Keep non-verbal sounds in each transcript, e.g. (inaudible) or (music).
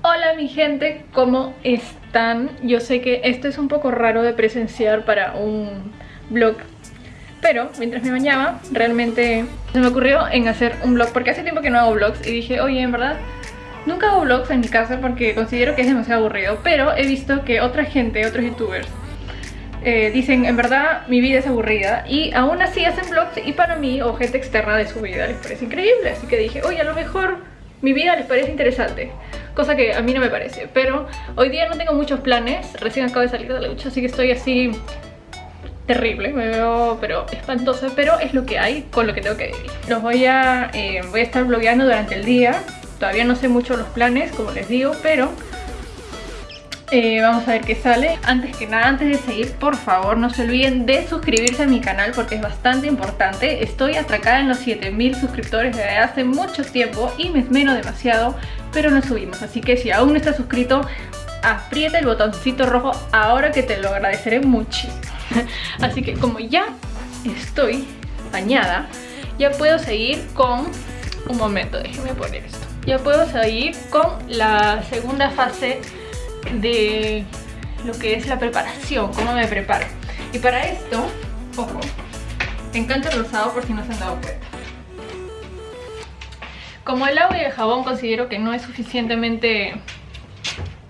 Hola mi gente, ¿cómo están? Yo sé que esto es un poco raro de presenciar para un vlog Pero mientras me bañaba, realmente se me ocurrió en hacer un vlog Porque hace tiempo que no hago vlogs y dije, oye, en verdad Nunca hago vlogs en mi casa porque considero que es demasiado aburrido Pero he visto que otra gente, otros youtubers eh, dicen, en verdad mi vida es aburrida y aún así hacen vlogs y para mí o gente externa de su vida les parece increíble así que dije, oye a lo mejor mi vida les parece interesante cosa que a mí no me parece pero hoy día no tengo muchos planes recién acabo de salir de la ducha así que estoy así terrible, me veo pero espantosa pero es lo que hay con lo que tengo que vivir. Los voy a, eh, voy a estar blogueando durante el día todavía no sé mucho los planes como les digo pero eh, vamos a ver qué sale. Antes que nada, antes de seguir, por favor no se olviden de suscribirse a mi canal Porque es bastante importante. Estoy atracada en los 7000 suscriptores desde hace mucho tiempo Y me esmero demasiado, pero no subimos. Así que si aún no estás suscrito, aprieta el botoncito rojo Ahora que te lo agradeceré muchísimo. (laughs) Así que como ya estoy bañada Ya puedo seguir con... Un momento, déjenme poner esto. Ya puedo seguir con la segunda fase de lo que es la preparación, cómo me preparo. Y para esto, ojo, me encanta el rosado por si no se han dado cuenta. Como el agua y el jabón considero que no es suficientemente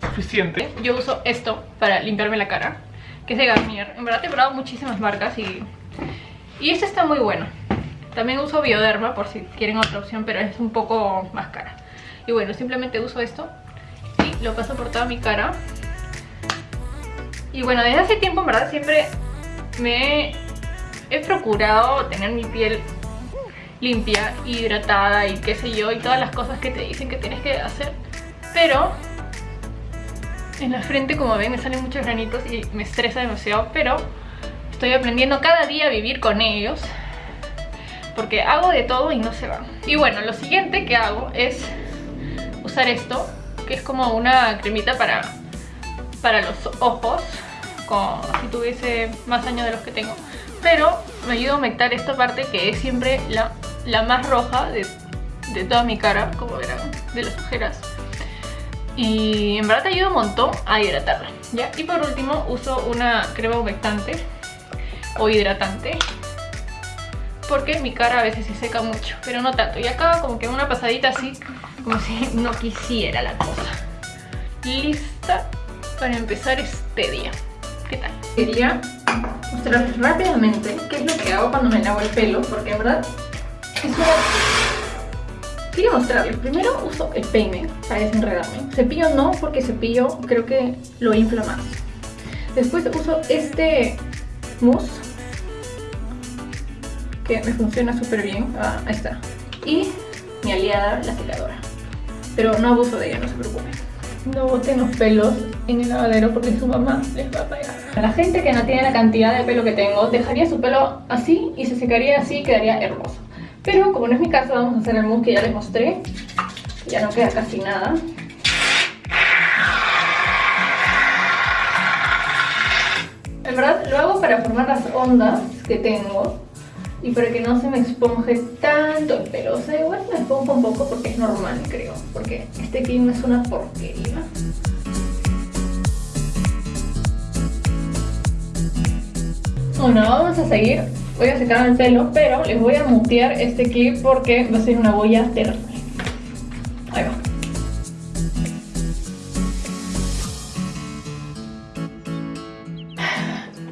suficiente, yo uso esto para limpiarme la cara, que es de Garnier. En verdad he probado muchísimas marcas y, y este está muy bueno. También uso Bioderma por si quieren otra opción, pero es un poco más cara. Y bueno, simplemente uso esto lo paso por toda mi cara. Y bueno, desde hace tiempo en verdad siempre me he procurado tener mi piel limpia, hidratada y qué sé yo y todas las cosas que te dicen que tienes que hacer. Pero en la frente como ven me salen muchos granitos y me estresa demasiado pero estoy aprendiendo cada día a vivir con ellos porque hago de todo y no se van y bueno, lo siguiente que hago es usar esto que es como una cremita para, para los ojos, como si tuviese más años de los que tengo. Pero me ayuda a aumentar esta parte que es siempre la, la más roja de, de toda mi cara, como verán, de las ojeras. Y en verdad te ayuda un montón a hidratarla. ¿ya? Y por último uso una crema humectante o hidratante porque mi cara a veces se seca mucho, pero no tanto. Y acá como que una pasadita así como si (laughs) no quisiera la cosa. Lista para empezar este día. ¿Qué tal? Quería mostrarles rápidamente qué es lo que hago cuando me lavo el pelo, porque en verdad es una... Quería mostrarles. Primero uso el peine para desenredarme. Cepillo no, porque cepillo creo que lo infla más. Después uso este mousse que me funciona súper bien. Ah, ahí está. Y mi aliada, la secadora pero no abuso de ella, no se preocupen. No boten los pelos en el lavadero porque su mamá les va a pegar. La gente que no tiene la cantidad de pelo que tengo, dejaría su pelo así y se secaría así y quedaría hermoso. Pero como no es mi caso, vamos a hacer el mousse que ya les mostré. Ya no queda casi nada. En verdad lo hago para formar las ondas que tengo y para que no se me esponje tanto el pelo. O sea, igual me esponjo un poco porque es normal, creo. Porque este clima es una porquería. Bueno, vamos a seguir. Voy a secar el pelo, pero les voy a mutear este clip porque va a ser una boya terrible. Ahí va.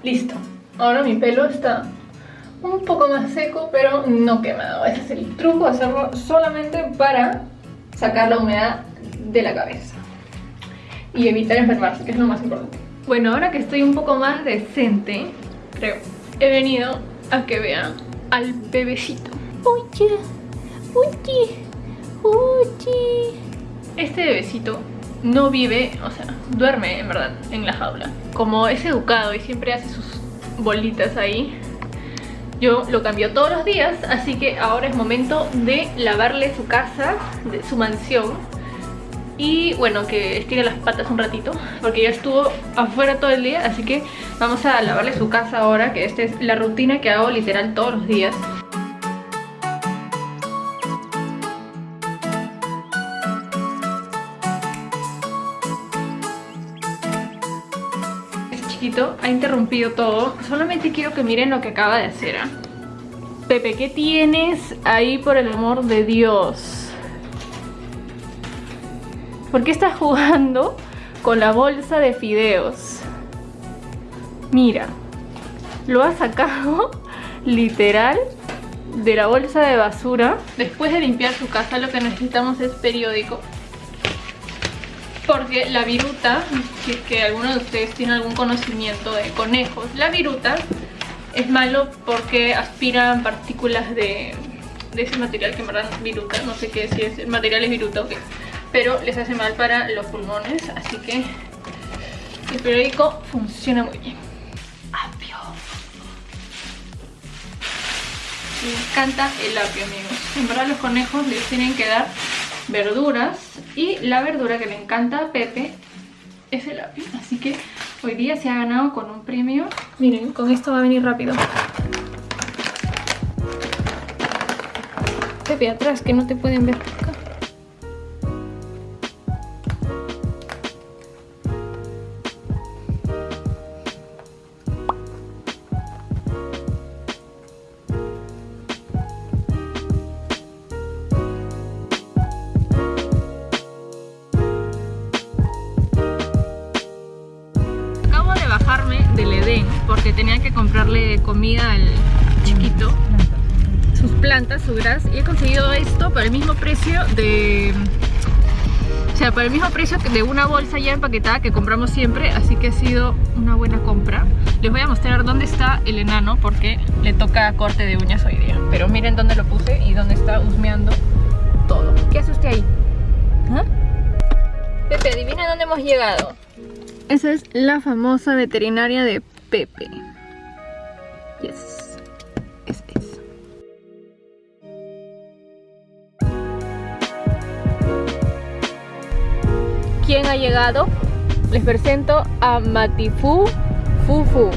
Listo. Ahora mi pelo está un poco más seco, pero no quemado. Ese es el truco, hacerlo solamente para sacar la humedad de la cabeza. Y evitar enfermarse, que es lo más importante. Bueno, ahora que estoy un poco más decente, creo, he venido a que vean al bebecito. Oye, oye, oye. Este bebecito no vive, o sea, duerme en verdad en la jaula. Como es educado y siempre hace sus bolitas ahí, yo lo cambio todos los días, así que ahora es momento de lavarle su casa, de su mansión y bueno, que estire las patas un ratito porque ya estuvo afuera todo el día, así que vamos a lavarle su casa ahora, que esta es la rutina que hago literal todos los días. Ha interrumpido todo. Solamente quiero que miren lo que acaba de hacer. ¿ah? Pepe, ¿qué tienes ahí por el amor de Dios? ¿Por qué estás jugando con la bolsa de fideos? Mira, lo ha sacado (laughs) literal de la bolsa de basura. Después de limpiar su casa lo que necesitamos es periódico. Porque la viruta, si es que alguno de ustedes tiene algún conocimiento de conejos, la viruta es malo porque aspiran partículas de, ese material que en verdad viruta, no sé qué si es el material es viruta o qué, pero les hace mal para los pulmones, así que el periódico funciona muy bien. Apio. Me encanta el apio, amigos. En verdad los conejos les tienen que dar verduras y la verdura que le encanta a Pepe es el apio, así que Hoy día se ha ganado con un premio. Miren, con esto va a venir rápido. Pepe, atrás, que no te pueden ver acá. porque tenía que comprarle comida al chiquito sus plantas, su gras y he conseguido esto por el mismo precio de o sea, por el mismo precio de una bolsa ya empaquetada que compramos siempre así que ha sido una buena compra les voy a mostrar dónde está el enano porque le toca corte de uñas hoy día pero miren dónde lo puse y dónde está husmeando todo ¿qué hace usted ahí? ¿Ah? Pepe, adivina dónde hemos llegado esa es la famosa veterinaria de Pepe. Yes. Es eso. ¿Quién ha llegado? Les presento a Matifu Fufu.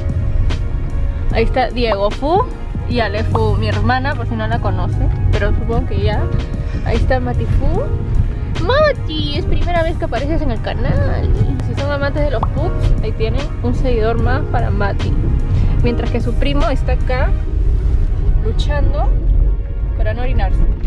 Ahí está Diego Fu y Alefu, mi hermana, por si no la conoce, pero supongo que ya. Ahí está Matifu. Mati, es primera vez que apareces en el canal. Si son amantes de los pups, ahí tienen un seguidor más para Mati. Mientras que su primo está acá luchando para no orinarse.